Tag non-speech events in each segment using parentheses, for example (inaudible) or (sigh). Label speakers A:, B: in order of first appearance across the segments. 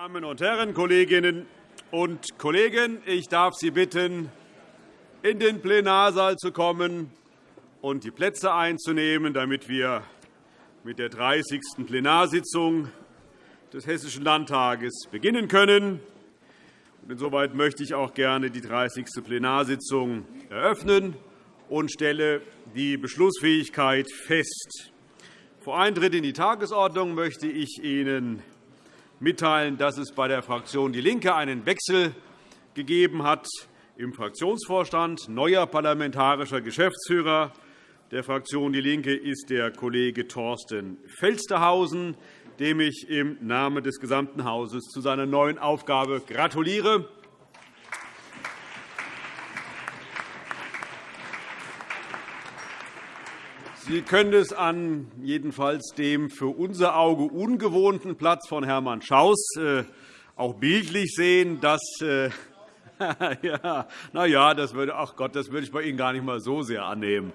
A: Damen und Herren, Kolleginnen und Kollegen! Ich darf Sie bitten, in den Plenarsaal zu kommen und die Plätze einzunehmen, damit wir mit der 30. Plenarsitzung des Hessischen Landtages beginnen können. Insoweit möchte ich auch gerne die 30. Plenarsitzung eröffnen und stelle die Beschlussfähigkeit fest. Vor Eintritt in die Tagesordnung möchte ich Ihnen mitteilen, dass es bei der Fraktion DIE LINKE einen Wechsel gegeben hat im Fraktionsvorstand. Neuer parlamentarischer Geschäftsführer der Fraktion DIE LINKE ist der Kollege Thorsten Felstehausen, dem ich im Namen des gesamten Hauses zu seiner neuen Aufgabe gratuliere. Sie können es an jedenfalls dem für unser Auge ungewohnten Platz von Hermann Schaus äh, auch bildlich sehen, dass äh, (laughs) ja, na ja, das würde, ach Gott, das würde ich bei Ihnen gar nicht mal so sehr annehmen.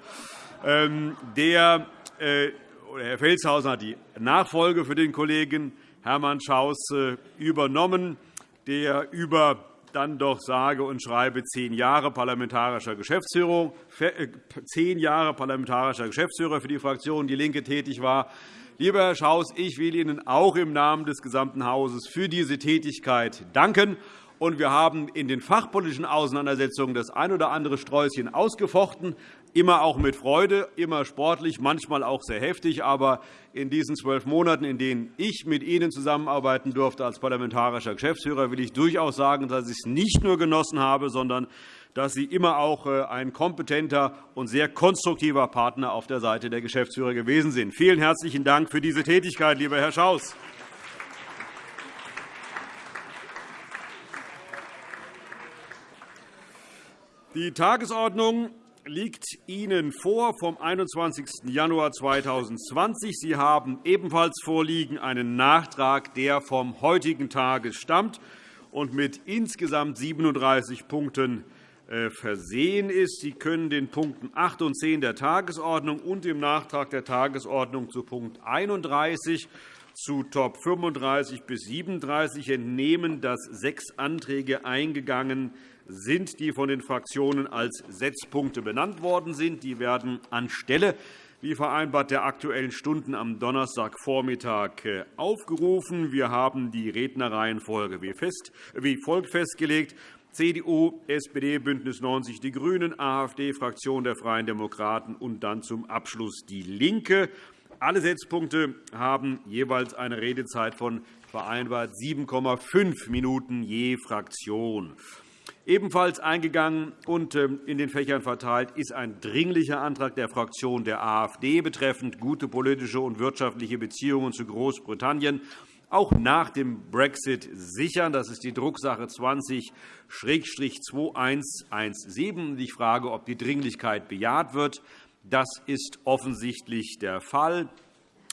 A: Ähm, der, äh, Herr Felshausen hat die Nachfolge für den Kollegen Hermann Schaus übernommen, der über dann doch sage und schreibe zehn Jahre parlamentarischer Geschäftsführung, äh, zehn Jahre parlamentarischer Geschäftsführer für die Fraktion DIE LINKE tätig war. Lieber Herr Schaus, ich will Ihnen auch im Namen des gesamten Hauses für diese Tätigkeit danken. Wir haben in den fachpolitischen Auseinandersetzungen das ein oder andere Sträußchen ausgefochten immer auch mit Freude, immer sportlich, manchmal auch sehr heftig. Aber in diesen zwölf Monaten, in denen ich mit Ihnen zusammenarbeiten durfte als parlamentarischer Geschäftsführer, will ich durchaus sagen, dass ich es nicht nur genossen habe, sondern dass Sie immer auch äh, ein kompetenter und sehr konstruktiver Partner auf der Seite der Geschäftsführer gewesen sind. Vielen herzlichen Dank für diese Tätigkeit, lieber Herr Schaus. Die Tagesordnung liegt Ihnen vor vom 21. Januar 2020. Sie haben ebenfalls vorliegen einen Nachtrag, der vom heutigen Tage stammt und mit insgesamt 37 Punkten äh, versehen ist. Sie können den Punkten 8 und 10 der Tagesordnung und dem Nachtrag der Tagesordnung zu Punkt 31 zu Top 35 bis 37 entnehmen, dass sechs Anträge eingegangen sind sind, die von den Fraktionen als Setzpunkte benannt worden sind. Die werden anstelle wie vereinbart der Aktuellen Stunden am Donnerstagvormittag äh, aufgerufen. Wir haben die Rednerreihenfolge wie folgt festgelegt. CDU, SPD, BÜNDNIS 90 die GRÜNEN, AfD, Fraktion der Freien Demokraten und dann zum Abschluss DIE LINKE. Alle Setzpunkte haben jeweils eine Redezeit von vereinbart 7,5 Minuten je Fraktion. Ebenfalls eingegangen und ähm, in den Fächern verteilt ist ein dringlicher Antrag der Fraktion der AfD betreffend gute politische und wirtschaftliche Beziehungen zu Großbritannien auch nach dem Brexit sichern. Das ist die Drucksache 20-2117. Ich frage, ob die Dringlichkeit bejaht wird. Das ist offensichtlich der Fall.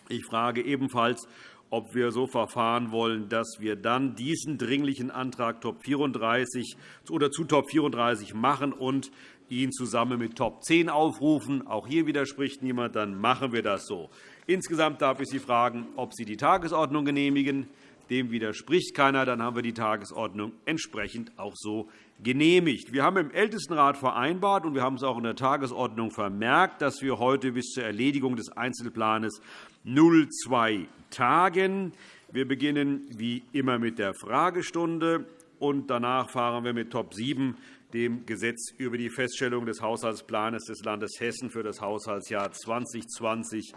A: Ich frage ebenfalls, ob wir so verfahren wollen, dass wir dann diesen dringlichen Antrag Top 34 oder zu Top 34 machen und ihn zusammen mit Top 10 aufrufen. Auch hier widerspricht niemand. Dann machen wir das so. Insgesamt darf ich Sie fragen, ob Sie die Tagesordnung genehmigen. Dem widerspricht keiner. Dann haben wir die Tagesordnung entsprechend auch so genehmigt. Wir haben im Ältestenrat vereinbart, und wir haben es auch in der Tagesordnung vermerkt, dass wir heute bis zur Erledigung des Einzelplans 02 tagen. Wir beginnen wie immer mit der Fragestunde, und danach fahren wir mit Top 7, dem Gesetz über die Feststellung des Haushaltsplans des Landes Hessen für das Haushaltsjahr 2020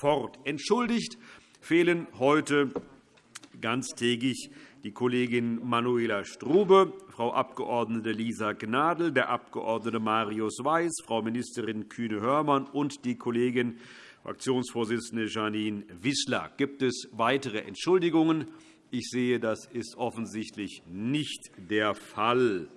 A: fort. Entschuldigt fehlen heute ganztägig die Kollegin Manuela Strube, Frau Abg. Lisa Gnadl, der Abg. Marius Weiß, Frau Ministerin Kühne-Hörmann und die Kollegin Fraktionsvorsitzende Janine Wissler. Gibt es weitere Entschuldigungen? Ich sehe, das ist offensichtlich nicht der Fall.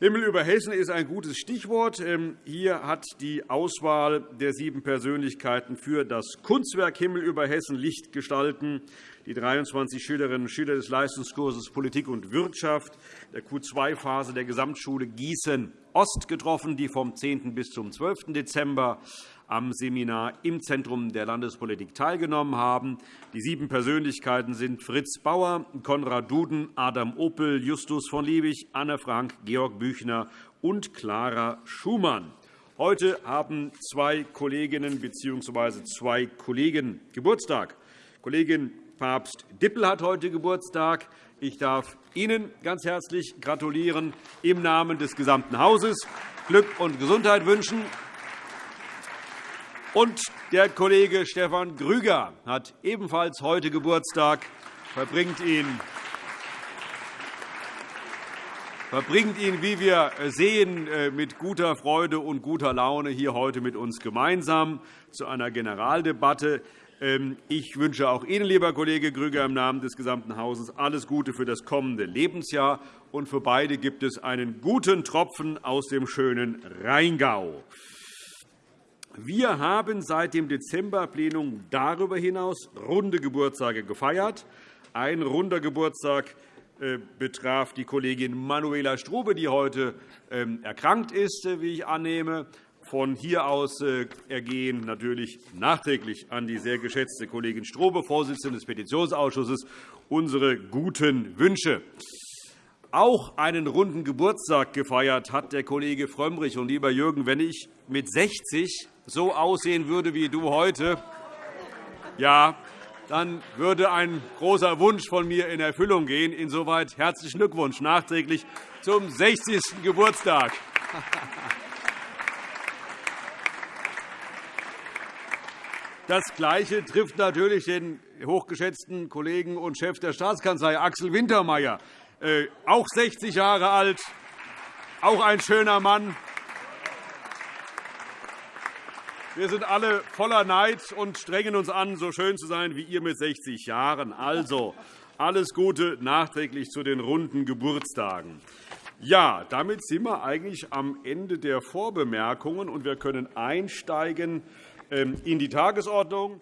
A: Himmel über Hessen ist ein gutes Stichwort. Ähm, hier hat die Auswahl der sieben Persönlichkeiten für das Kunstwerk Himmel über Hessen Licht gestalten die 23 Schülerinnen und Schüler des Leistungskurses Politik und Wirtschaft der Q2-Phase der Gesamtschule Gießen-Ost getroffen, die vom 10. bis zum 12. Dezember am Seminar im Zentrum der Landespolitik teilgenommen haben. Die sieben Persönlichkeiten sind Fritz Bauer, Konrad Duden, Adam Opel, Justus von Liebig, Anne Frank, Georg Büchner und Clara Schumann. Heute haben zwei Kolleginnen bzw. zwei Kollegen Geburtstag. Kollegin Papst Dippel hat heute Geburtstag. Ich darf Ihnen ganz herzlich gratulieren im Namen des gesamten Hauses, Glück und Gesundheit wünschen. Und der Kollege Stefan Grüger hat ebenfalls heute Geburtstag, verbringt ihn verbringt ihn, wie wir sehen, äh, mit guter Freude und guter Laune hier heute mit uns gemeinsam zu einer Generaldebatte. Ähm, ich wünsche auch Ihnen, lieber Kollege Grüger, im Namen des gesamten Hauses alles Gute für das kommende Lebensjahr. Und für beide gibt es einen guten Tropfen aus dem schönen Rheingau. Wir haben seit dem Dezemberplenum darüber hinaus runde Geburtstage gefeiert. Ein runder Geburtstag äh, betraf die Kollegin Manuela Strube, die heute ähm, erkrankt ist, äh, wie ich annehme. Von hier aus äh, ergehen natürlich nachträglich an die sehr geschätzte Kollegin Strobe, Vorsitzende des Petitionsausschusses, unsere guten Wünsche. Auch einen runden Geburtstag gefeiert hat der Kollege Frömmrich. Und, lieber Jürgen, wenn ich mit 60 so aussehen würde wie du heute, ja, dann würde ein großer Wunsch von mir in Erfüllung gehen. Insoweit herzlichen Glückwunsch nachträglich zum 60. Geburtstag. Das Gleiche trifft natürlich den hochgeschätzten Kollegen und Chef der Staatskanzlei, Axel Wintermeyer, äh, auch 60 Jahre alt, auch ein schöner Mann. Wir sind alle voller Neid und strengen uns an, so schön zu sein wie ihr mit 60 Jahren. Also, alles Gute nachträglich zu den runden Geburtstagen. Ja, damit sind wir eigentlich am Ende der Vorbemerkungen, und wir können einsteigen ähm, in die Tagesordnung.